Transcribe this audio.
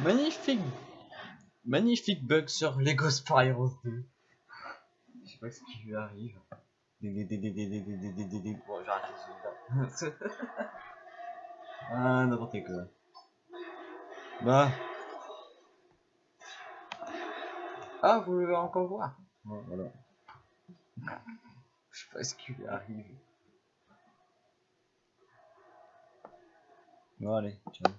Magnifique Magnifique bug sur Lego Spyro 2. Je sais pas ce qui lui arrive. Bon, Ah, n'importe quoi. Bah. Ah, vous encore voir? Je sais pas ce qui lui arrive. Bon, allez, ciao.